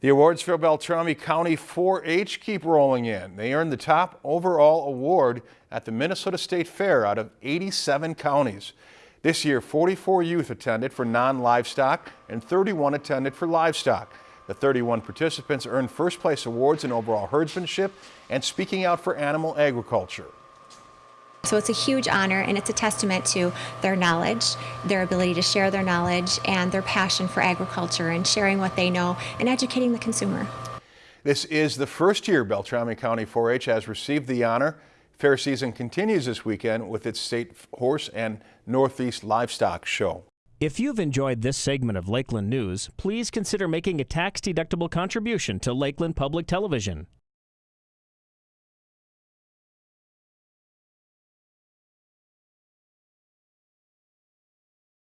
The awards for Beltrami County 4-H keep rolling in. They earned the top overall award at the Minnesota State Fair out of 87 counties. This year, 44 youth attended for non-livestock and 31 attended for livestock. The 31 participants earned first place awards in overall herdsmanship and speaking out for animal agriculture. So it's a huge honor and it's a testament to their knowledge, their ability to share their knowledge, and their passion for agriculture and sharing what they know and educating the consumer. This is the first year Beltrami County 4-H has received the honor. Fair season continues this weekend with its state horse and Northeast livestock show. If you've enjoyed this segment of Lakeland News, please consider making a tax-deductible contribution to Lakeland Public Television.